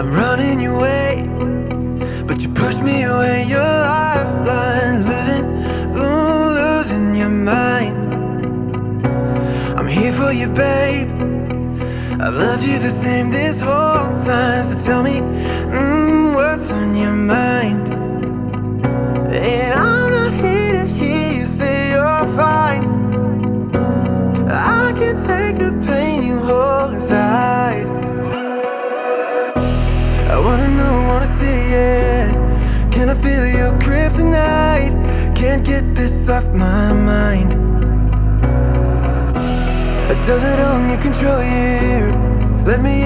I'm running your way, but you push me away. Your lifeline, losing, ooh, losing your mind. I'm here for you, babe. I've loved you the same this whole time. So tell me, mm, what's on your mind? And I'm not here to hear you say you're fine. I can take a pain. Wanna know, wanna see it Can I feel your kryptonite? Can't get this off my mind does it only control you? Let me